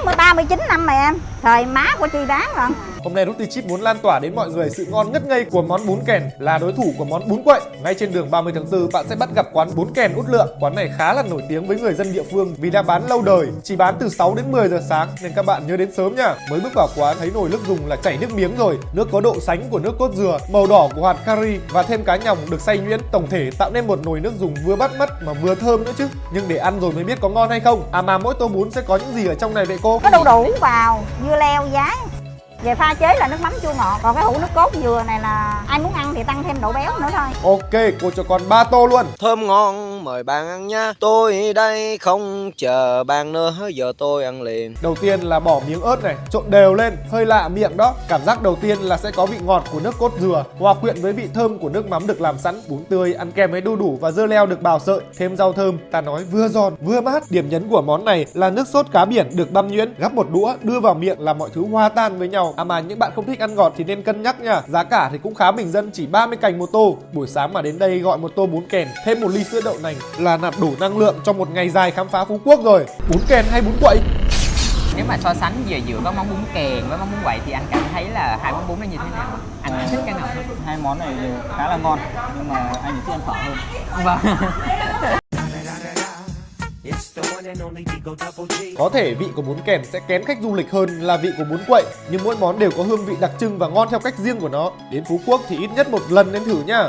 I'm bán 39 năm mà em Thời má của chi bán rồi Hôm nay Ruti Chip muốn lan tỏa đến mọi người sự ngon ngất ngây của món bún kèn là đối thủ của món bún quậy. Ngay trên đường 30 tháng 4 bạn sẽ bắt gặp quán bún kèn út lượng. Quán này khá là nổi tiếng với người dân địa phương vì đã bán lâu đời, chỉ bán từ 6 đến 10 giờ sáng nên các bạn nhớ đến sớm nha. Mới bước vào quán thấy nồi nước dùng là chảy nước miếng rồi. Nước có độ sánh của nước cốt dừa, màu đỏ của hạt curry và thêm cá nhồng được xay nhuyễn, tổng thể tạo nên một nồi nước dùng vừa bắt mắt mà vừa thơm nữa chứ. Nhưng để ăn rồi mới biết có ngon hay không. À mà mỗi tô bún sẽ có những gì ở trong này vậy cô? Có đu đủ vào, dưa leo, giá về pha chế là nước mắm chua ngọt Còn cái hũ nước cốt dừa này là ai muốn ăn thì tăng thêm độ béo nữa thôi Ok, cô cho con 3 tô luôn. Thơm ngon mời bạn ăn nha Tôi đây không chờ bạn nữa Giờ tôi ăn liền Đầu tiên là bỏ miếng ớt này, trộn đều lên, hơi lạ miệng đó. Cảm giác đầu tiên là sẽ có vị ngọt của nước cốt dừa, hòa quyện với vị thơm của nước mắm được làm sẵn, bún tươi ăn kèm với đu đủ và dưa leo được bào sợi, thêm rau thơm. Ta nói vừa giòn vừa mát. Điểm nhấn của món này là nước sốt cá biển được băm nhuyễn, gắp một đũa đưa vào miệng là mọi thứ hòa tan với nhau. À mà những bạn không thích ăn ngọt thì nên cân nhắc nha. Giá cả thì cũng khá bình dân, chỉ 30 cành một tô. Buổi sáng mà đến đây gọi một tô bún kèn, thêm một ly sữa đậu nành là nạp đủ năng lượng cho một ngày dài khám phá Phú Quốc rồi. Bún kèn hay bún quậy? nếu mà so sánh về giữa có món bún kèn với món bún quậy thì anh cảm thấy là hai món bún nó như thế nào anh thích cái nào hơn hai món này đều khá là ngon nhưng mà anh thích ăn phở hơn vâng Có thể vị của bún kèn sẽ kén khách du lịch hơn là vị của bún quậy, Nhưng mỗi món đều có hương vị đặc trưng và ngon theo cách riêng của nó. Đến Phú Quốc thì ít nhất một lần nên thử nha.